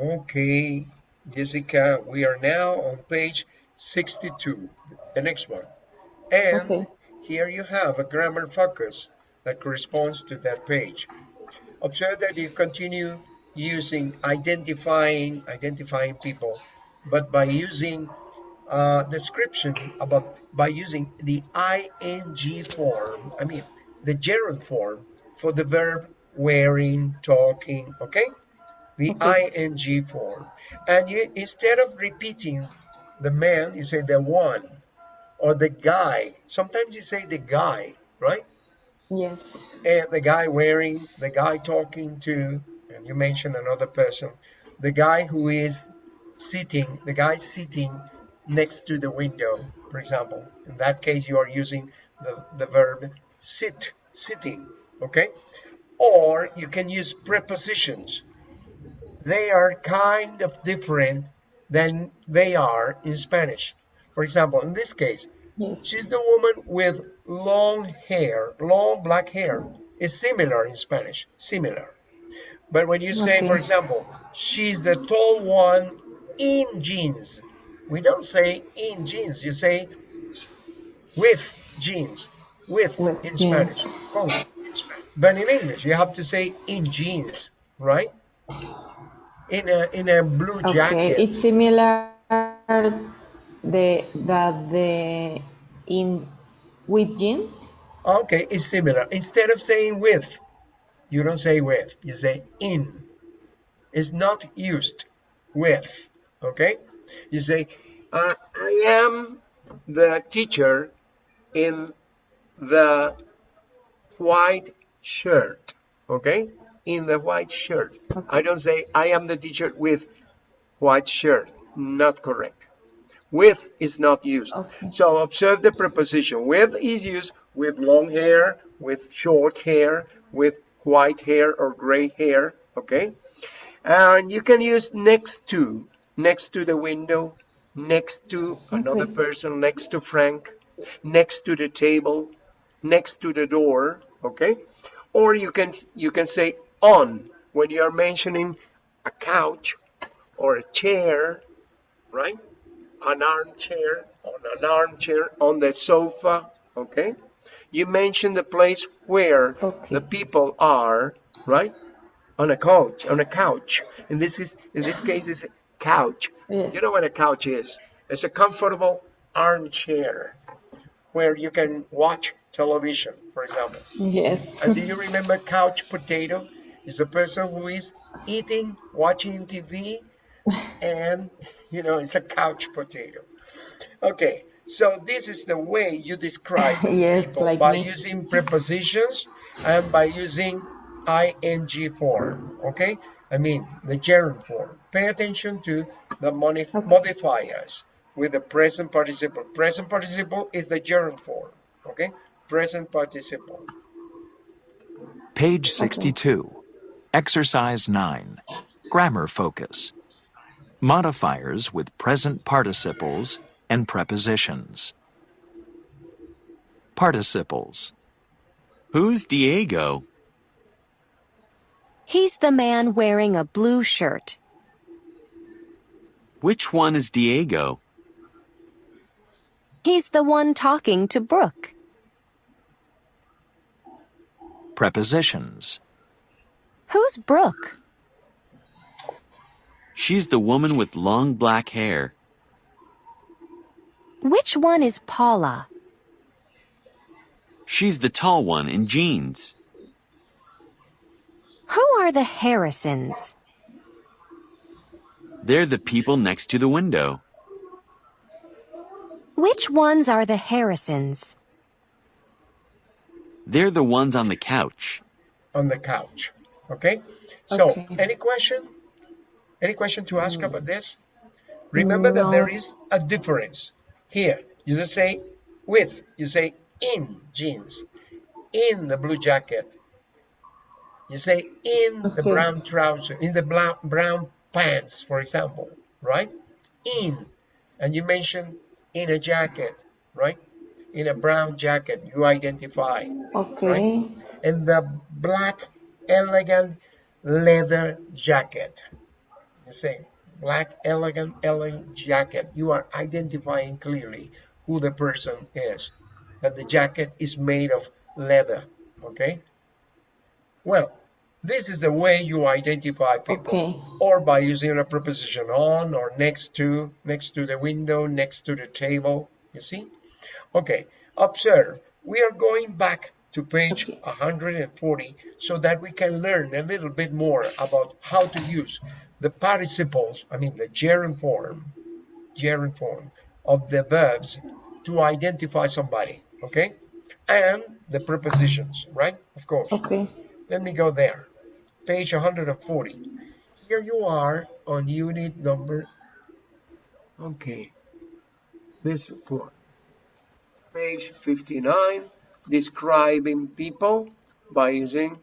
Okay, Jessica, we are now on page 62, the next one. And Okay. here you have a grammar focus that corresponds to that page. Observe that you continue using identifying, identifying people, but by using uh, description about, by using the ing form, I mean, the gerund form for the verb wearing, talking, okay? The ing form. And you, instead of repeating the man, you say the one or the guy. Sometimes you say the guy, right? Yes. And the guy wearing, the guy talking to, and you mention another person, the guy who is sitting, the guy sitting next to the window, for example. In that case, you are using the, the verb sit, sitting, okay? Or you can use prepositions. They are kind of different than they are in Spanish. For example, in this case, Yes. She's the woman with long hair, long black hair. Is similar in Spanish, similar. But when you say, for example, she's the tall one in jeans, we don't say in jeans, you say with jeans, with, With in jeans. Spanish. Oh, con. But in English, you have to say in jeans, right? In a in a blue Okay. jacket. It's similar the that the in with jeans. Okay, it's similar. Instead of saying with, you don't say with, you say in. It's not used with, okay? You say, uh, I am the teacher in the white shirt, okay? In the white shirt. I don't say, I am the teacher with white shirt. Not correct. With is not used. Okay. So observe the preposition. With is used with long hair, with short hair, with white hair or gray hair, okay? And you can use next to, next to the window, next to another Okay. person, next to Frank, next to the table, next to the door, okay? Or you can you can say on when you are mentioning a couch or a chair, right? An armchair, on an armchair, on the sofa, okay? You mention the place where Okay. the people are, right? On a couch, on a couch. In this is in this case is a couch. Yes. You know what a couch is? It's a comfortable armchair where you can watch television, for example. Yes. And do you remember couch potato? Is a person who is eating, watching TV, and you know, it's a couch potato. Okay, so this is the way you describe Yes, people like by me. using prepositions and by using ing form. Okay, I mean the gerund form. Pay attention to the moni- modifiers with the present participle. Present participle is the gerund form. Okay, present participle. Page 62. Exercise 9. Grammar focus. Modifiers with present participles and prepositions. Participles. Who's Diego? He's the man wearing a blue shirt. Which one is Diego? He's the one talking to Brooke. Prepositions. Who's Brooke? She's the woman with long black hair. Which one is Paula? She's the tall one in jeans. Who are the Harrisons? They're the people next to the window. Which ones are the Harrisons? They're the ones on the couch. on the couch. Okay. So, Okay. any question? Any question to ask about mm. this? Remember that there is a difference. Here, you just say with, you say in jeans, in the blue jacket. You say in the brown trousers, in the brown, brown pants, for example, right? In, and you mention in a jacket, right? In a brown jacket, you identify Okay. and the black elegant leather jacket You say black, elegant, elegant jacket. You are identifying clearly who the person is. That the jacket is made of leather. Okay. Well, this is the way you identify people. Okay. Or by using a preposition on or next to, next to the window, next to the table. You see? Okay. Observe. We are going back to page Okay. 140 so that we can learn a little bit more about how to use the participles, I mean the gerund form, gerund form of the verbs to identify somebody, okay? And the prepositions, right? Of course. Okay. Let me go there. Page 140. Here you are on unit number, okay, this one. Page 59, describing people by using,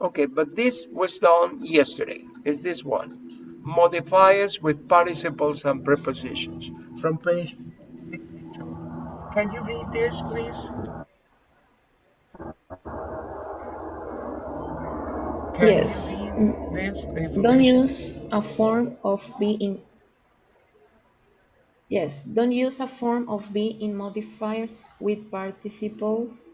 okay, but this was done yesterday. Is this one? Modifiers with participles and prepositions from page 62. Can you read this, please? Can Yes. this Don't use a form of be in. Yes, don't use a form of be in modifiers with participles.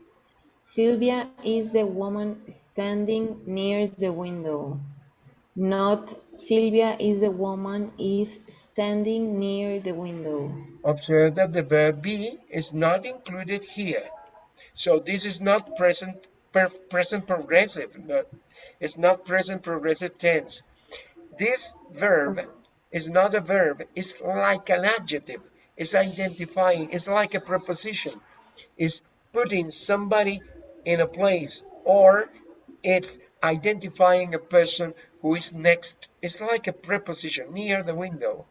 Sylvia is the woman standing near the window. Not Sylvia is the woman is standing near the window. Observe that the verb be is not included here. So this is not present per, present progressive. No, it's not present progressive tense. This verb is not a verb. It's like an adjective. It's identifying. It's like a preposition. It's putting somebody in a place or it's identifying a person who is next. It's like a preposition near the window.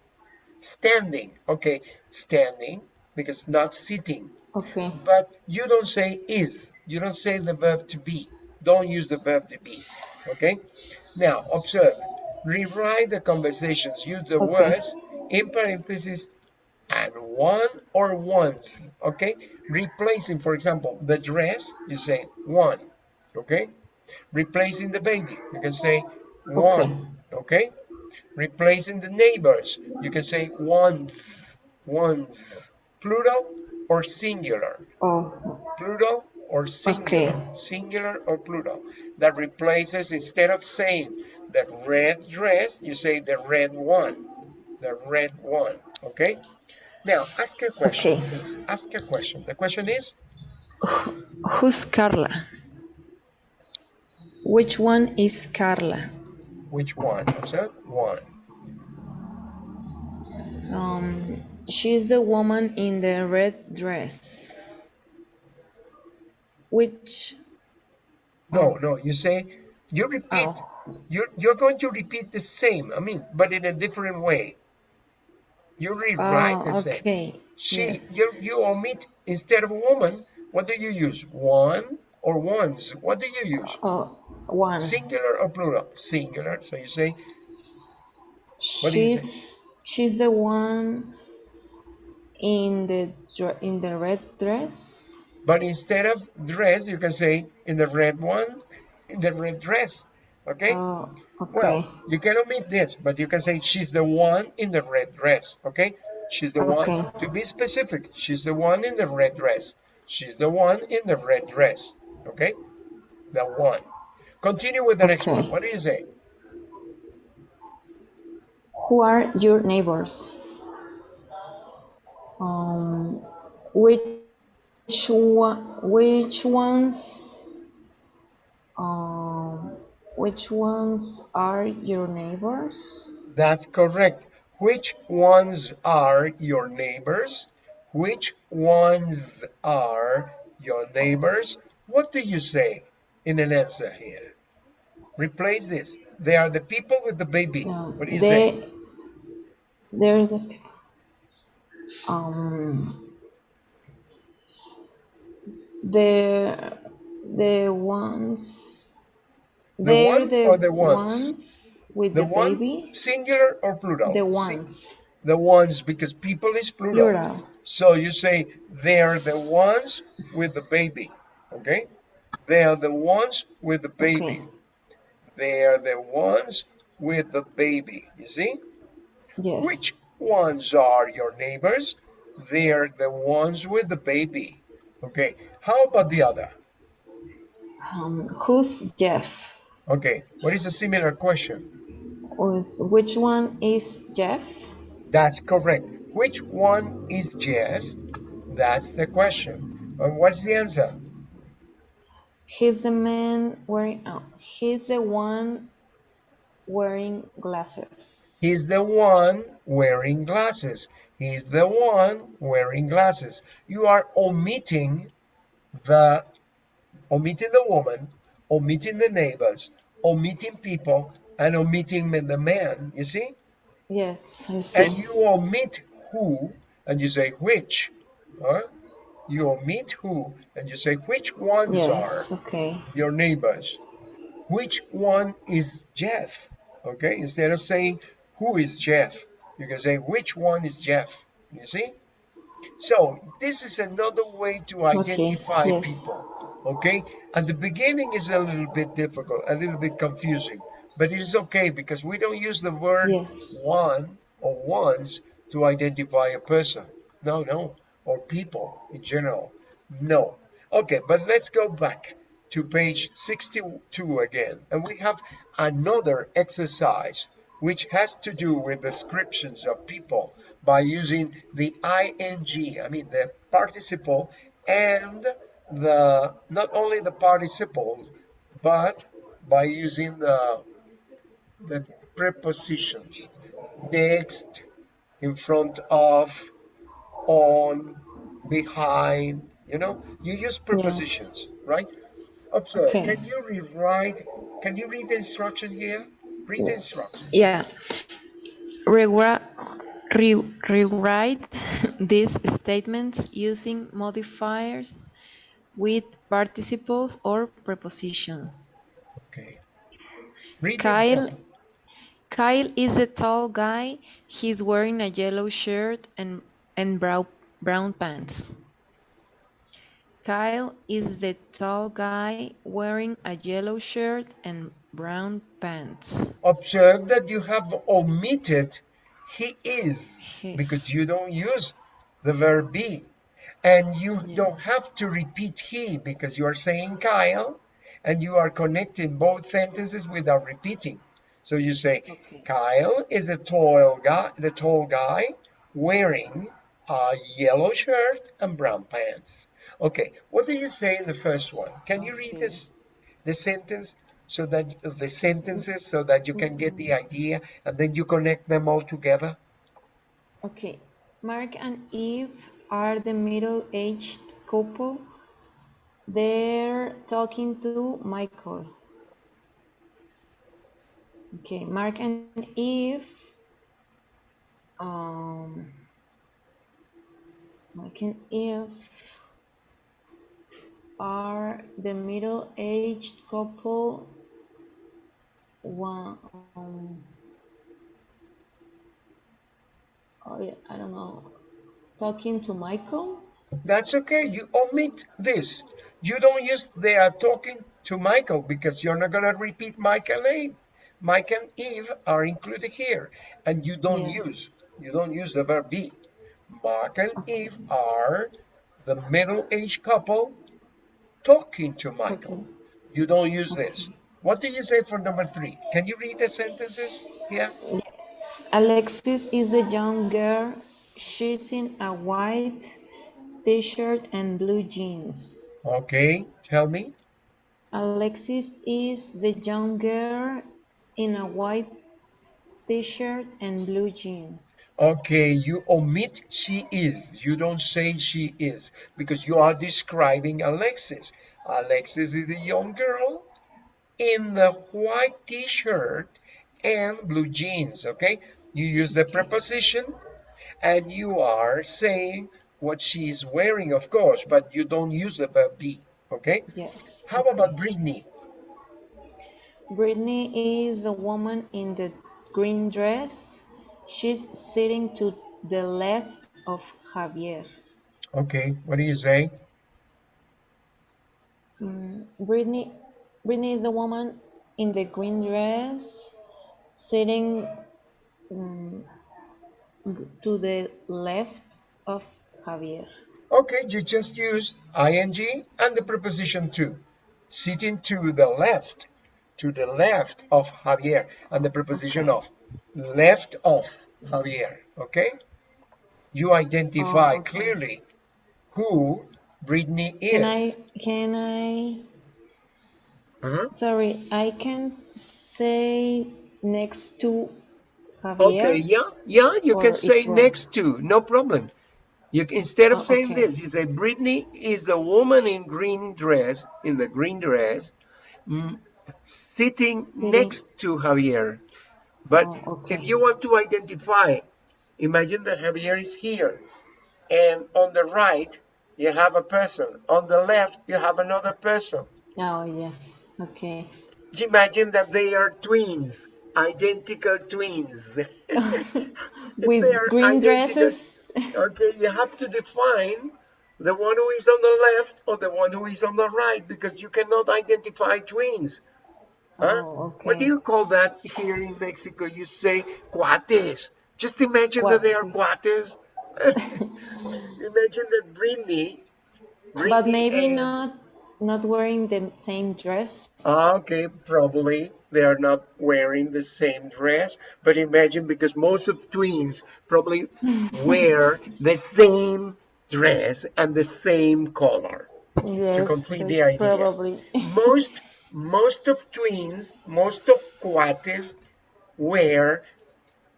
Standing. Okay, standing because not sitting Okay. but you don't say is you don't say the verb to be don't use the verb to be okay now observe rewrite the conversations use the Okay. words in parentheses and one or once, okay? Replacing for example the dress you say one okay? Replacing the baby you can say one okay. replacing the neighbors you can say once, once, plural or singular? Oh, plural or singular, Okay. singular or plural, that replaces instead of saying the red dress, you say the red one, the red one. Okay. Now ask a question. Okay. please. Ask a question. The question is, who's Carla? Which one is Carla? which one? Observe one. Um, she's the woman in the red dress. Which No, no. You say you repeat. Oh. You're you're going to repeat the same. I mean, but in a different way. You rewrite ah, the Oh, same. okay. She, Yes. you, you omit instead of a woman. What do you use? One or ones? What do you use? Oh, one. Singular or plural? Singular. So you say what you say? She's she's the one in the in the red dress. But instead of dress, you can say in the red one, in the red dress. Okay? Oh, okay. Well, you can omit this, but you can say she's the one in the red dress. Okay? She's the one. To be specific, she's the one in the red dress. She's the one in the red dress. Okay? The one. Continue with the next one. What do you say? Who are your neighbors? Um, which one? Which ones? Um, which ones are your neighbors? That's correct. Which ones are your neighbors? Which ones are your neighbors? What do you say in an answer here? Replace this. They are the people with the baby. No, What do you say? they. There's the people. Um, the the ones. The They're one the or the ones? with The the, one, baby. singular or plural? The ones. The ones, because people is plural. Plural. So you say they are the ones with the baby. Okay? They are the ones with the baby. Okay. They are the ones with the baby. You see? Yes. Which ones are your neighbors? They're the ones with the baby. Okay. How about the other? Um, who's Jeff? Okay. What is a similar question? Was which one is Jeff? That's correct. Which one is Jeff? That's the question. And what's the answer? He's the man wearing. Oh, he's the one wearing glasses. He's the one wearing glasses. He's the one wearing glasses. You are omitting the omitting the woman, omitting the neighbors, omitting people, and omitting the man. You see? Yes, I see. And you omit who, and you say which. Huh? You omit who, and you say which ones yes. are Okay. your neighbors. Which one is Jeff? Okay, instead of saying who is Jeff, you can say which one is Jeff. You see? So this is another way to identify yes. people. Okay, at the beginning is a little bit difficult, a little bit confusing, but it is okay because we don't use the word Yes. one or ones to identify a person. No, no, or people in general. No. Okay, but let's go back to page 62 again. And we have another exercise which has to do with descriptions of people by using the ing, I mean the participle and the not only the participle but by using the the prepositions next in front of on behind you know you use prepositions right observe Okay. can you rewrite can you read the instruction here read the instruction Yeah. Rewrite. re- rewrite these statements using modifiers with participles or prepositions. okay read Kyle. Kyle is a tall guy. He's wearing a yellow shirt and, and brown, brown pants. Kyle is the tall guy wearing a yellow shirt and brown pants. observe that you have omitted he is His. because you don't use the verb be and you don't have to repeat he because you are saying Kyle and you are connecting both sentences without repeating so you say Okay. Kyle is the tall guy the tall guy wearing a yellow shirt and brown pants okay what do you say in the first one can you read Okay. this the sentence so that the sentences so that you can get the mm-hmm. idea and then you connect them all together Okay. Mark and Eve are the middle aged couple. They're talking to Michael. Okay, Mark and Eve. Um, Mark and Eve are the middle aged couple. One, um, oh yeah, I don't know. Talking to Michael? that's okay you omit this you don't use they are uh, talking to michael because you're not going to repeat michael and eve mike and eve are included here and you don't Yeah. use you don't use the verb be mark and eve are the middle-aged couple talking to michael Okay. you don't use this what do you say for number three can you read the sentences here Yes. Alexis is a young girl. She's in a white t-shirt and blue jeans. okay tell me Alexis is the young girl in a white t-shirt and blue jeans. Okay, you omit she is. You don't say she is because you are describing Alexis. Alexis is a young girl in the white t-shirt and blue jeans, okay? You use the preposition and you are saying what she's wearing, of course, but you don't use the verb be, okay? Yes. How about Brittany? Brittany is a woman in the green dress. She's sitting to the left of Javier. Okay, what do you say? Mm, Brittany, Brittany is a woman in the green dress. sitting mm, to the left of Javier. Okay, you just use ing and the preposition to. Sitting to the left, to the left of Javier, and the preposition of. Left of Javier, okay? You identify Oh, okay. clearly who Brittany is. Can I, can I, Uh-huh. sorry, I can say next to Okay, yeah, yeah, you can say next to, no problem. You instead of Oh, saying okay. this, you say Brittany is the woman in green dress, in the green dress, mm, sitting, Sitting. next to Javier. But Oh, okay. if you want to identify, imagine that Javier is here, and on the right you have a person, on the left you have another person. Oh, yes, okay. Imagine that they are twins, identical twins. With green dresses? Okay, you have to define the one who is on the left or the one who is on the right because you cannot identify twins. Huh? Oh, What do you call that here in Mexico? You say cuates. Just imagine that they are cuates. imagine that Brittany, But maybe and- not not wearing the same dress. Ah, Okay, probably they are not wearing the same dress, but imagine because most of twins probably wear the same dress and the same color. Yes, complete the idea. probably. Most most of twins, most of cuates wear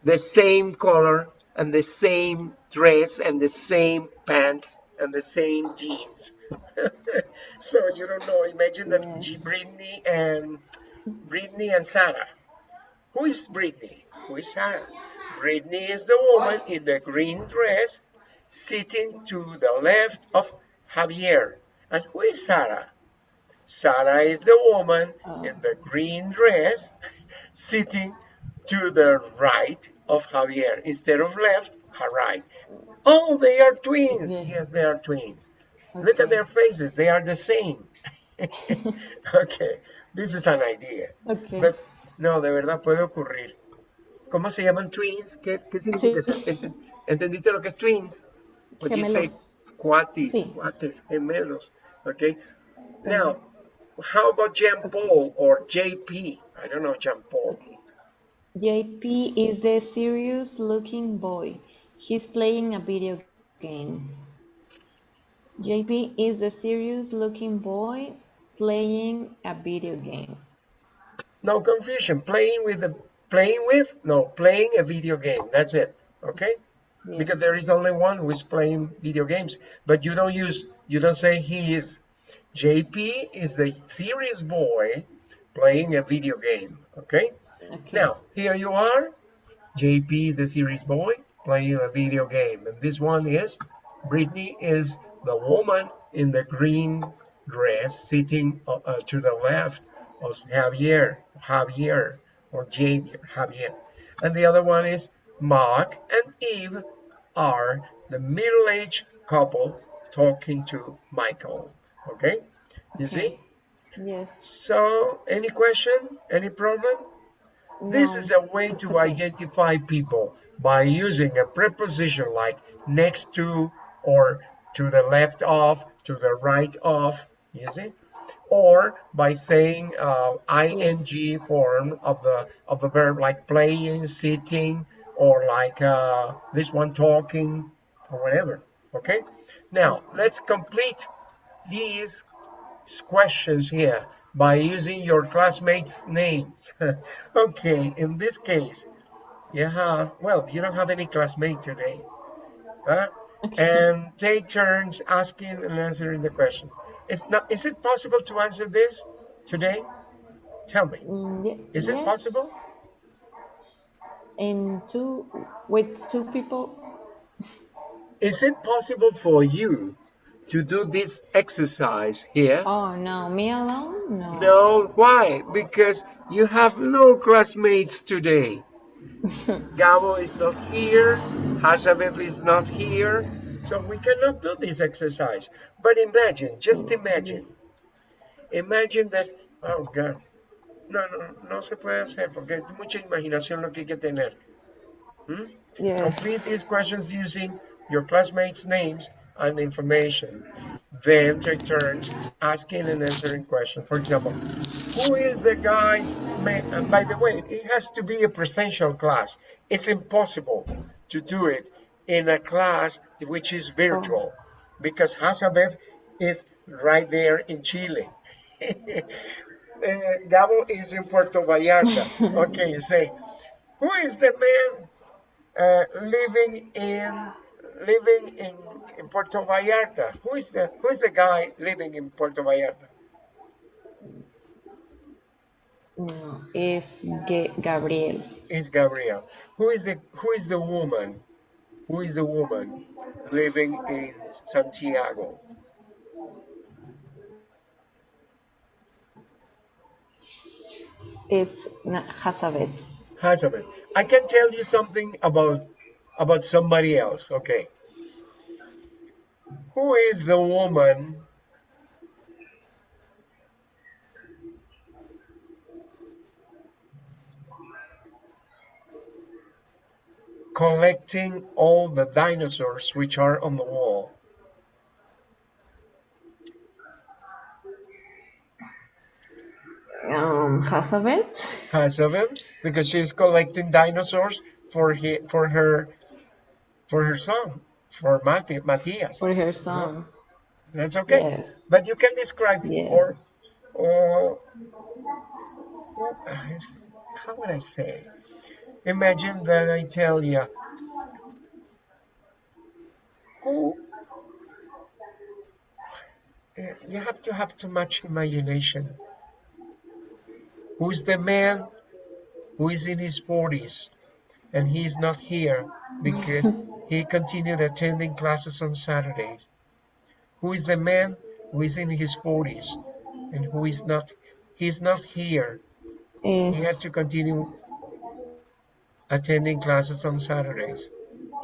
the same color and the same dress and the same pants and the same jeans. so you don't know. Imagine that G- Yes. Brittany and Brittany and Sarah. Who is Brittany? Who is Sarah? Brittany is the woman in the green dress sitting to the left of Javier. And who is Sarah? Sarah is the woman oh. in the green dress sitting to the right of Javier. Instead of left, her right. Oh, they are twins. Yes. Yes, they are twins. Look at their faces. They are the same. okay, this is an idea. Okay. But, no, de verdad puede ocurrir. ¿Cómo se llaman twins? ¿Qué, qué significa Sí. eso? ¿Entendiste lo que es twins? What do you say? Gemelos. Cuatis, Sí. cuates, gemelos. Okay. Now, how about Jean Paul or JP? I don't know Jean Paul. JP is the serious looking boy. He's playing a video game. JP is a serious looking boy playing a video game. No confusion. Playing with the playing with no playing a video game. That's it. Okay. Because there is only one who is playing video games, but you don't use you don't say he is. JP is the serious boy playing a video game. Okay. Okay. Now, here you are, JP, the series boy, playing a video game. And this one is, Brittany is the woman in the green dress sitting uh, uh, to the left of Javier, Javier, or Javier, Javier. And the other one is Mark and Eve are the middle-aged couple talking to Michael. Okay? You see? Yes. So, any question? Any problem? This is a way to okay. identify people by using a preposition like next to or to the left of, to the right of, you see? Or by saying uh, ing form of the of the verb like playing, sitting, or like uh, this one talking, or whatever. Okay. Now let's complete these questions here by using your classmates' names. okay, in this case, you have, well, you don't have any classmate today. Huh? And take turns asking and answering the question. It's not, is it possible to answer this today? Tell me. Mm, Is it yes. possible? In two with two people? Is it possible for you to do this exercise here? Oh no, me alone? No. No, why? Because you have no classmates today. Gabo is not here, Hazabeth is not here, so we cannot do this exercise. But imagine, just imagine. Imagine that, oh God, No, no, no se puede hacer porque es mucha imaginación lo que hay que tener. ¿Mm? Complete these questions using your classmates' names and information. Then take turns asking and answering questions. For example, who is the guy's man? And by the way, it has to be a presential class. It's impossible to do it in a class which is virtual because Hazabeth is right there in Chile. Uh, Gabo is in Puerto Vallarta. Okay, say, who is the man uh, living in living in, in Puerto Vallarta. Who is the who is the guy living in Puerto Vallarta? No, Ge- Gabriel. It's Gabriel. Who is the who is the woman? Who is the woman living in Santiago? It's Hazabeth. Hazabeth. I can tell you something about about somebody else. Okay. Who is the woman collecting all the dinosaurs which are on the wall? Um, Hazabeth. Hazabeth, because she's collecting dinosaurs for he, for her for her son, for Mati, Matthias. For her son. That's okay. Yes. But you can describe Yes. or or how would I say? Imagine that I tell you who eh, you have to have too much imagination. Who's the man who is in his 40s and he's not here because he continued attending classes on Saturdays? Who is the man who is in his 40s and who is not he's not here he had to continue attending classes on Saturdays.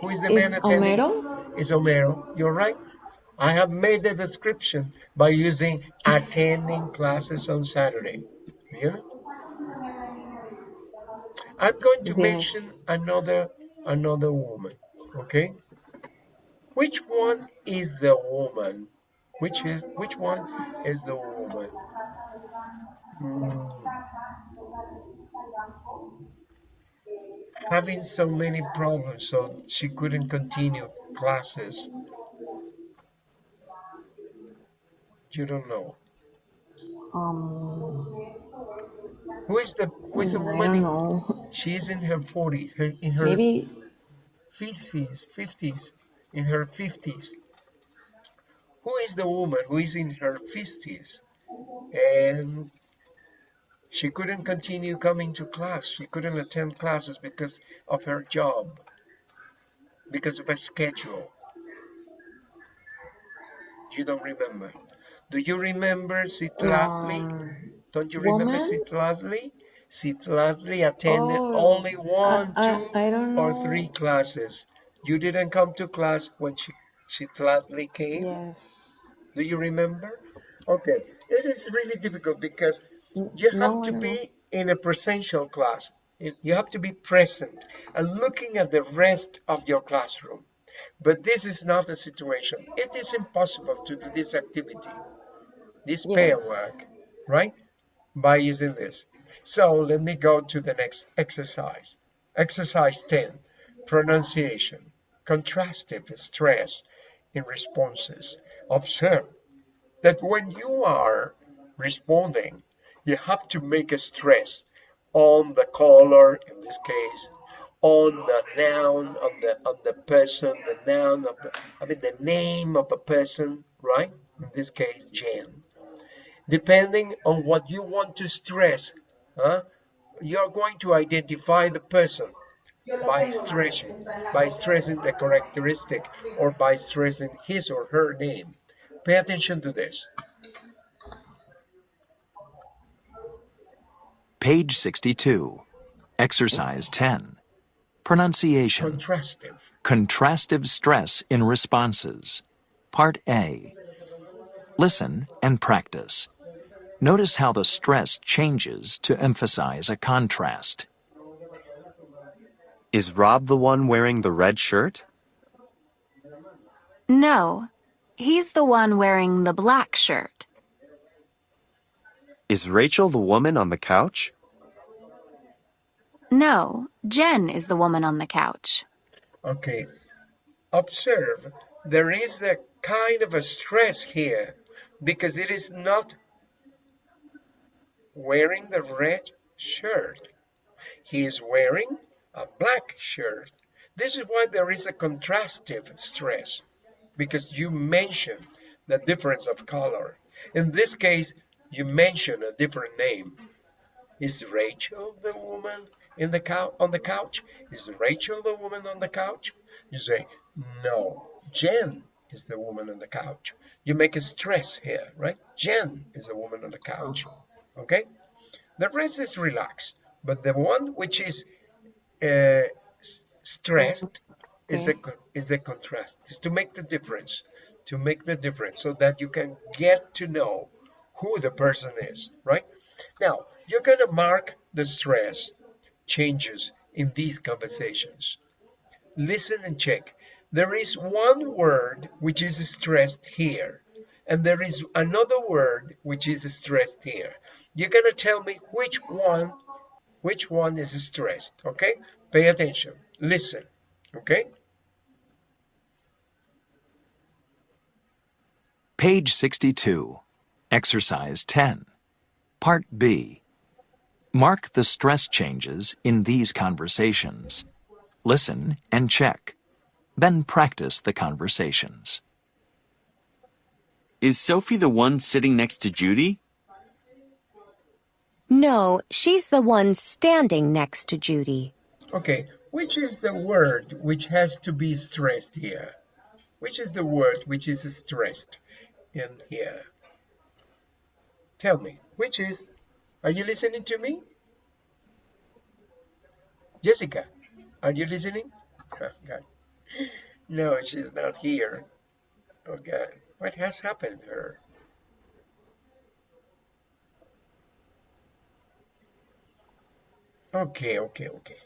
Who is the man attending? Homero. Is Homero. You're right. I have made the description by using attending classes on Saturday. You know? I'm going to Yes. mention another another woman. Okay? Which one is the woman? Which is which one is the woman? Hmm. Having so many problems, so she couldn't continue classes. You don't know. Um, Who is the who is the woman? in- know. In her 40s, her, in her Maybe 50s, 50s, in her 50s. Who is the woman who is in her 50s and she couldn't continue coming to class? She couldn't attend classes because of her job, because of her schedule. You don't remember. Do you remember Citlatli? um, Don't you remember woman? Citlatli? Citlatli attended Oh, only one, I, two, I don't or three classes. You didn't come to class when she Citlatli came. Yes. Do you remember? Okay, it is really difficult because you have No, to know. be in a presential class. You you have to be present and looking at the rest of your classroom. But this is not the situation. It is impossible to do this activity, this pair work, right? By using this. So let me go to the next exercise. Exercise 10, pronunciation, contrastive stress in responses. Observe that when you are responding, you have to make a stress on the color, in this case, on the noun of the of the person, the noun of the, I mean the name of a person, right? In this case, Jan. Depending on what you want to stress, huh? You're going to identify the person by stressing, by stressing the characteristic or by stressing his or her name. Pay attention to this. Page 62. Exercise 10. Pronunciation. Contrastive. Contrastive stress in responses. Part A. Listen and practice. Notice how the stress changes to emphasize a contrast. Is Rob the one wearing the red shirt? No, he's the one wearing the black shirt. Is Rachel the woman on the couch? No, Jen is the woman on the couch. Okay. Observe, there is a kind of a stress here because it is not wearing the red shirt. He is wearing a black shirt. This is why there is a contrastive stress because you mention the difference of color. In this case, you mention a different name. Is Rachel the woman in the couch on the couch? Is Rachel the woman on the couch? You say, no, Jen is the woman on the couch. You make a stress here, right? Jen is the woman on the couch. Okay? The rest is relaxed, but the one which is uh, stressed is the is the contrast. Is to make the difference, to make the difference, so that you can get to know who the person is, right? Now you're gonna mark the stress changes in these conversations. Listen and check. There is one word which is stressed here, and there is another word which is stressed here. You're gonna tell me which one, which one is stressed. Okay? Pay attention. Listen. Okay? Page 62. Exercise 10. Part B. Mark the stress changes in these conversations. Listen and check. Then practice the conversations. Is Sophie the one sitting next to Judy? No, she's the one standing next to Judy. Okay. Which is the word which has to be stressed here? Which is the word which is stressed in here? Tell me, which is, are you listening to me? Jessica, are you listening? Oh, God. No, she's not here. Oh God, what has happened to her? Okay, okay, okay.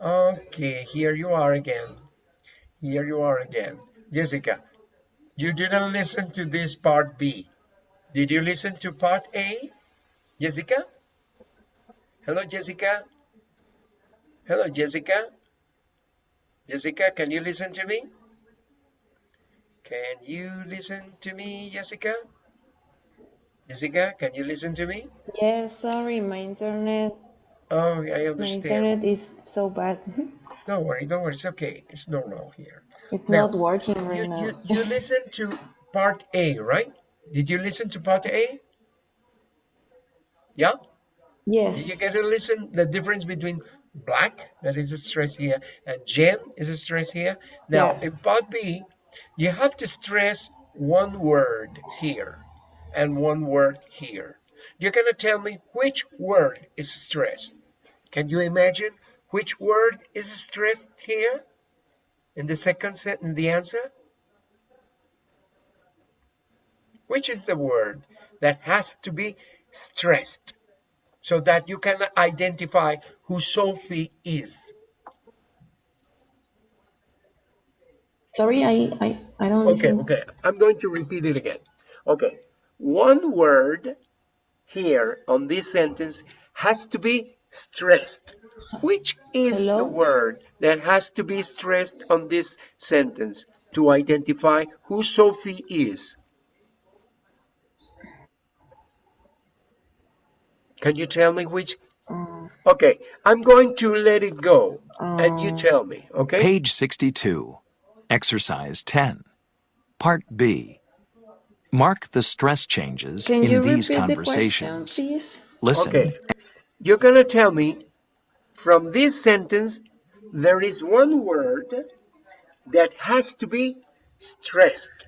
Okay, here you are again. Here you are again. Jessica, you didn't listen to this part B. Did you listen to part A? Jessica? Hello, Jessica? Hello, Jessica? Jessica, can you listen to me? Can you listen to me, Jessica? Jessica, can you listen to me? Yes, sorry, my internet Oh, I understand. my internet is so bad. Don't worry, don't worry. It's okay. It's normal here. It's Now, not working right You, now. you, you listened to part A, right? Did you listen to part A? Yeah? Yes. Did you get to listen the difference between black, that is a stress here, and Jen is a stress here? Now, Yeah. in part B, you have to stress one word here and one word here. You're going to tell me which word is stressed. Can you imagine which word is stressed here in the second set in the answer? Which is the word that has to be stressed so that you can identify who Sophie is? Sorry, I, I, I don't Okay, listen. okay. I'm going to repeat it again. Okay. One word here on this sentence has to be stressed. Which is the word that has to be stressed on this sentence to identify who Sophie is? Can you tell me which? Uh, Okay, I'm going to let it go and you um, tell me, okay? Page 62. Exercise 10. Part B. Mark the stress changes can in you these repeat the question, conversations. please? Listen Okay, you're going to tell me from this sentence, there is one word that has to be stressed.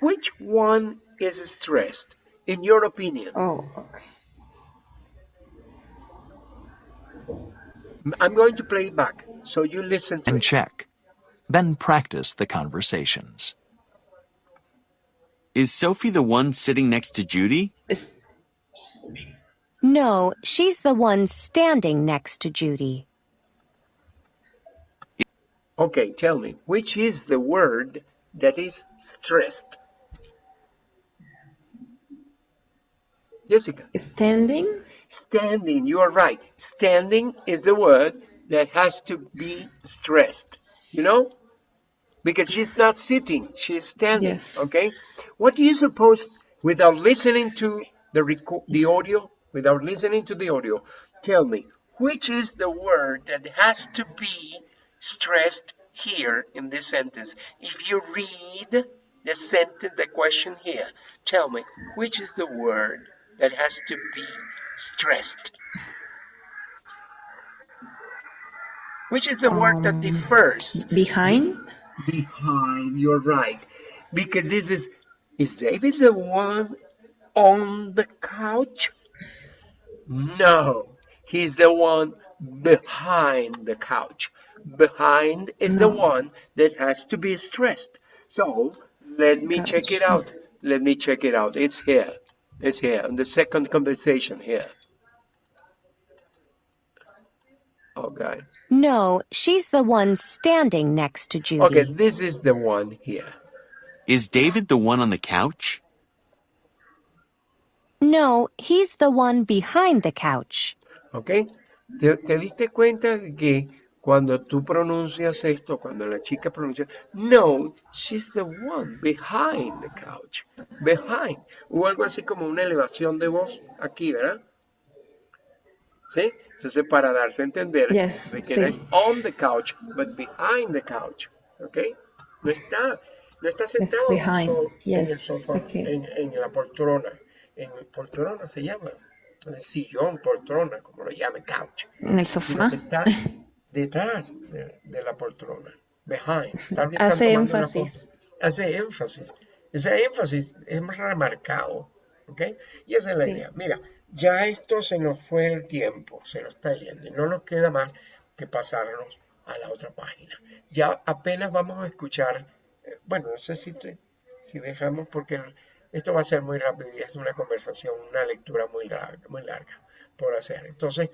Which one is stressed, in your opinion? Oh, okay. I'm going to play it back, so you listen to and it. check. Then practice the conversations. Is Sophie the one sitting next to Judy? Es- No, she's the one standing next to Judy. Okay, tell me, which is the word that is stressed? Jessica, standing. Standing, you are right. Standing is the word that has to be stressed, you know? Because she's not sitting, she's standing, Yes. okay? What do you suppose, without listening to the, the audio, without listening to the audio, tell me, which is the word that has to be stressed here in this sentence? If you read the sentence, the question here, tell me, which is the word that has to be stressed? Which is the word that Um, differs? Behind. behind. You're right. Because this is, is David the one on the couch? No, he's the one behind the couch. Behind is the one that has to be stressed. So let me check it out. Let me check it out. It's here. It's here in the second conversation here. Oh God. No, she's the one standing next to Judy. Okay, this is the one here. Is David the one on the couch? No, he's the one behind the couch. Okay. ¿Te, te diste cuenta de que cuando tú pronuncias esto, cuando la chica pronuncia, no, she's the one behind the couch, behind. Hubo algo así como una elevación de voz aquí, ¿verdad? ¿Sí? Entonces, para darse a entender Yes, de que sí. no es on the couch, but behind the couch, ¿ok? No está, no está sentado en so- en el yes, sofá, okay. en, en la poltrona, en poltrona se llama, el sillón, poltrona, como lo llame, couch En el sofá. está detrás de, de la poltrona, behind. Tal vez están Hace énfasis. Hace énfasis. Ese énfasis es remarcado, ¿ok? Y esa es la Sí. idea. Mira, ya esto se nos fue el tiempo, se nos está yendo y no nos queda más que pasarnos a la otra página. Ya apenas vamos a escuchar, eh, bueno, no sé si, te- si dejamos porque esto va a ser muy rápido y es una conversación, una lectura muy larga, muy larga por hacer. Entonces,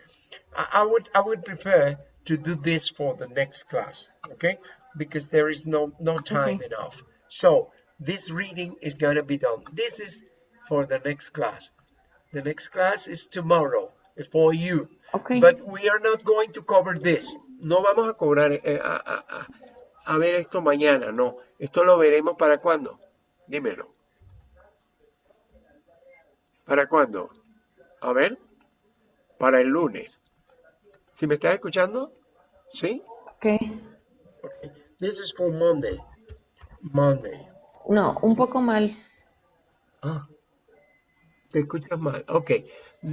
I, I would I would prefer to do this for the next class, okay? Because there is no no time Okay. enough. So this reading is gonna be done. This is for the next class. The next class is tomorrow. For you. Ok. But we are not going to cover this. No vamos a cobrar eh, a, a- a- a ver esto mañana, no. Esto lo veremos para cuándo. Dímelo. ¿Para cuándo? A ver. Para el lunes. ¿Sí me estás escuchando? ¿Sí? Ok. Okay. This is for Monday. Monday. No, un poco mal. Ah. Te escuchas mal. Okay.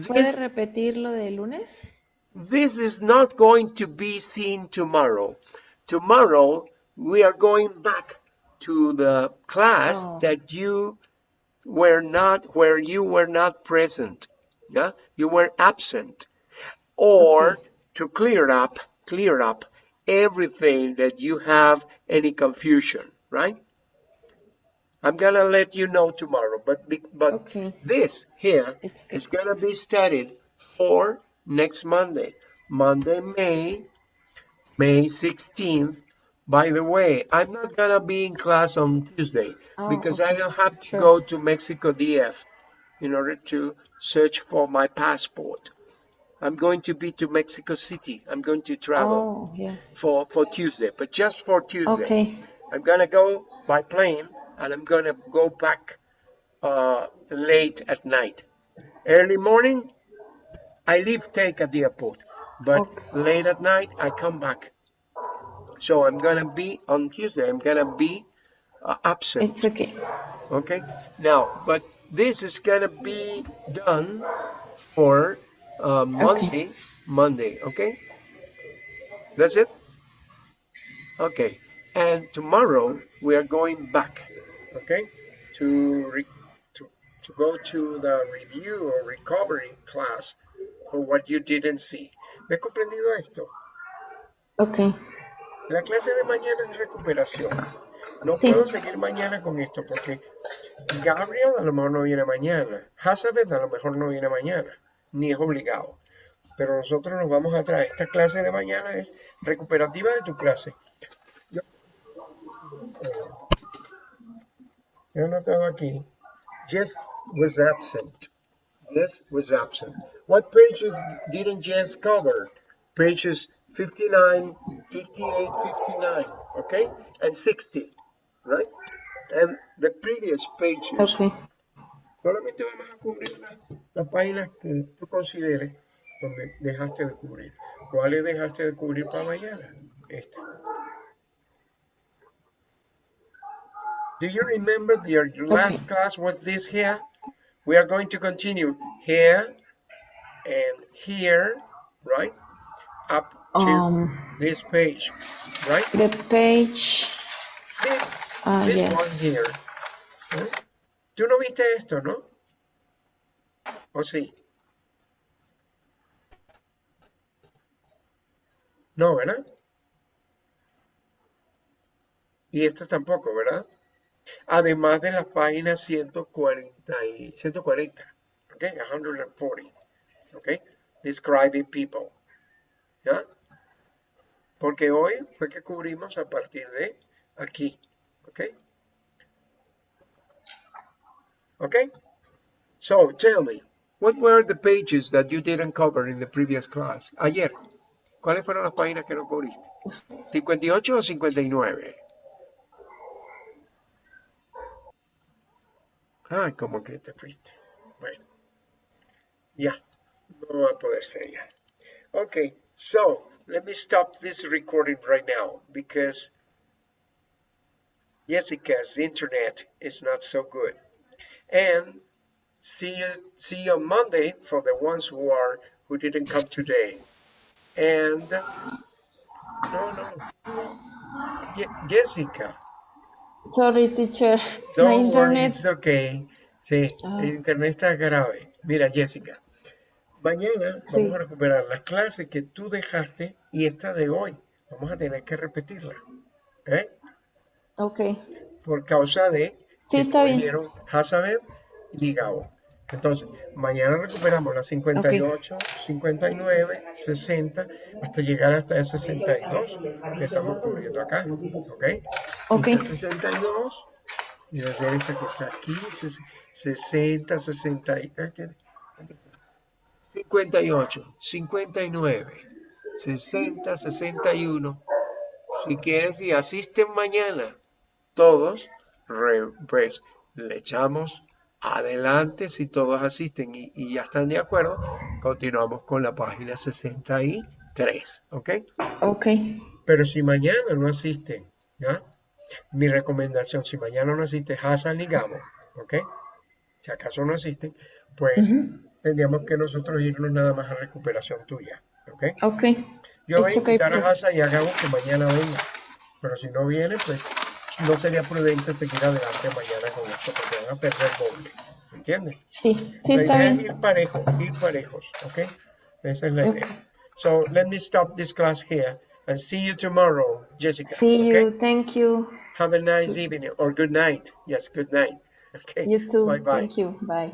¿Puede This, repetir lo de lunes? this is not going to be seen tomorrow. Tomorrow we are going back to the class Oh. that you were not where you were not present. Yeah? You were absent. Or Okay. to clear up, clear up everything that you have any confusion, right? I'm gonna let you know tomorrow, but but Okay. this here is gonna be studied for next Monday, Monday, May, May 16th. By the way, I'm not gonna be in class on Tuesday Oh, because I will have to Sure. go to Mexico DF in order to search for my passport. I'm going to be to Mexico City. I'm going to travel Oh, yeah. for for Tuesday, but just for Tuesday. Okay. I'm gonna go by plane and I'm gonna go back uh, late at night. Early morning, I leave take at the airport, but Okay. late at night I come back. So I'm gonna be on Tuesday. I'm gonna be uh, absent. It's okay. Okay. Now, but this is gonna be done for uh, Monday. Monday. Okay. That's it. Okay. And tomorrow we are going back. Okay. To re- to to go to the review or recovery class for what you didn't see. ¿Me comprendido esto? Ok. La clase de mañana es recuperación. No Sí. puedo seguir mañana con esto porque Gabriel a lo mejor no viene mañana. Hazabeth a lo mejor no viene mañana, ni es obligado. Pero nosotros nos vamos a traer. Esta clase de mañana es recuperativa de tu clase. Yo, he notado aquí. Jess was absent. Jess was absent. What pages didn't Jess cover? Pages 59, 58, 59, okay? And 60, right? And the previous pages. Solamente vamos a cubrir la, la página que tú consideres donde dejaste de cubrir. ¿Cuáles dejaste de cubrir para mañana? Esta. Do you remember your last class was this here? We are going to continue here and here, right? Up to Um, this page, right? the page. This, Ah, this yes. one here. ¿Tú no viste esto, no? ¿O sí? No, ¿verdad? Y esto tampoco, ¿verdad? Además de las páginas 140 y 140, ¿ok? 140, ¿ok? Describing people, ¿ya? Porque hoy fue que cubrimos a partir de aquí, ¿ok? Okay? So, tell me, what were the pages that you didn't cover in the previous class? Ayer, ¿cuáles fueron las páginas que no cubriste? ¿58 o 59? Ay, como que te fuiste. Bueno, ya, no va a poder ser ya. Okay, so, let me stop this recording right now because Jessica's internet is not so good. And see you see you on Monday for the ones who are who didn't come today. And no, no, Ye- Jessica, Sorry, teacher. My don't worry, internet. it's okay. Sí, Ah. el internet está grave. Mira, Jessica, mañana Sí. vamos a recuperar las clases que tú dejaste y esta de hoy. Vamos a tener que repetirla. ¿eh? Ok. por causa de Sí, está bien. Hazabeth y Gabo. Entonces, mañana recuperamos las 58, 59, 60, hasta llegar hasta el 62 que estamos cubriendo acá. ¿Ok? Ok. Esta 62, y va a ser esta que está aquí, ses- 60, 60, y- ah, ¿qué? 58, 59, 60, 61. Si quieres y asisten mañana, todos, re- pues le echamos adelante si todos asisten y, y ya están de acuerdo. Continuamos con la página 63, ¿ok? Ok. Pero si mañana no asisten, ¿ya? Mi recomendación, si mañana no asiste Hassan y Gabo, ¿ok? Si acaso no asisten, pues tendríamos que nosotros irnos nada más a recuperación tuya, ¿ok? Ok. Yo voy a It's okay, invitar a. Hassan y a Gabo que mañana vengan, pero si no vienen, pues no sería prudente seguir adelante mañana con esto porque van a perder doble, ¿entiendes? Sí, sí, está bien. ir parejos, ir parejos, ¿ok? Esa es la idea. So let me stop this class here and see you tomorrow, Jessica. See okay? you. Thank you. Have a nice evening or good night. Yes, good night. Okay. You too. Bye bye. Thank you. Bye.